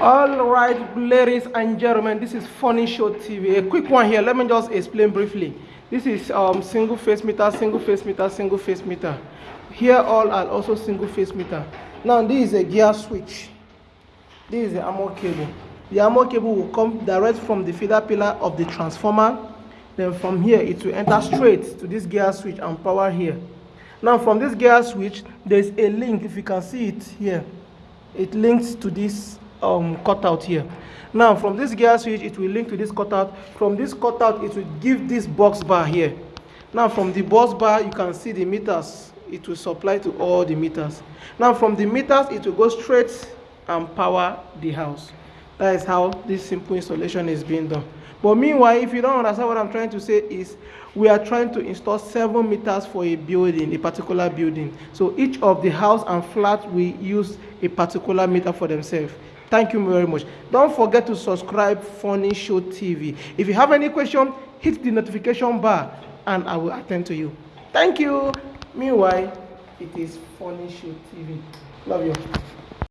All right, ladies and gentlemen, this is Funny Show TV. A quick one here. Let me just explain briefly. This is um, single phase meter, single phase meter, single phase meter. Here all are also single phase meter. Now this is a gear switch. This is the armor cable. The armor cable will come direct from the feeder pillar of the transformer. Then from here it will enter straight to this gear switch and power here. Now from this gear switch, there's a link. If you can see it here, it links to this um, cutout here. Now from this gear switch, it will link to this cutout. From this cutout, it will give this busbar here. Now from the busbar, you can see the meters. It will supply to all the meters. Now from the meters, it will go straight and power the house. That is how this simple installation is being done. But meanwhile, if you don't understand what I'm trying to say is, we are trying to install seven meters for a building, a particular building. So each of the house and flat will use a particular meter for themselves. Thank you very much. Don't forget to subscribe Funny Show TV. If you have any question, hit the notification bar and I will attend to you. Thank you. Meanwhile, it is Funny Show TV. Love you.